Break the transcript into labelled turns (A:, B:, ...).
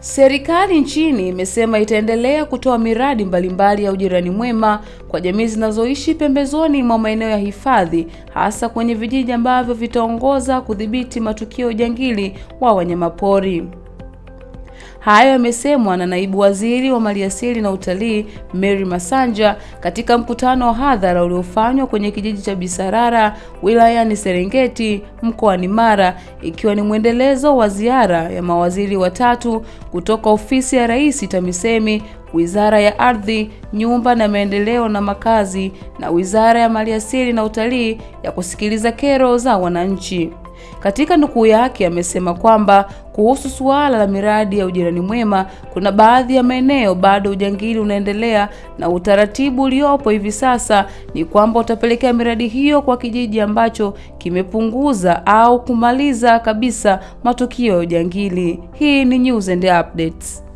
A: Serikali nchini imesema itaendelea kutoa miradi mbalimbali ya ujirani mwema kwa jamii zinazoishi pembezoni mwa maeneo ya hifadhi, hasa kwenye vijiji ambavyo vitaongoza kudhibiti matukio ya ujangili wa wanyamapori. Hayo yamesemwa na naibu waziri wa maliasili na utalii Mary Masanja katika mkutano wa hadhara uliofanywa kwenye kijiji cha Bisarara wilayani Serengeti mkoani Mara, ikiwa ni mwendelezo wa ziara ya mawaziri watatu kutoka ofisi ya Rais TAMISEMI, Wizara ya Ardhi, Nyumba na Maendeleo na Makazi na Wizara ya Maliasili na Utalii ya kusikiliza kero za wananchi. Katika nukuu yake amesema kwamba kuhusu suala la miradi ya ujirani mwema, kuna baadhi ya maeneo bado ujangili unaendelea, na utaratibu uliopo hivi sasa ni kwamba utapelekea miradi hiyo kwa kijiji ambacho kimepunguza au kumaliza kabisa matukio ya ujangili. Hii ni News and Updates.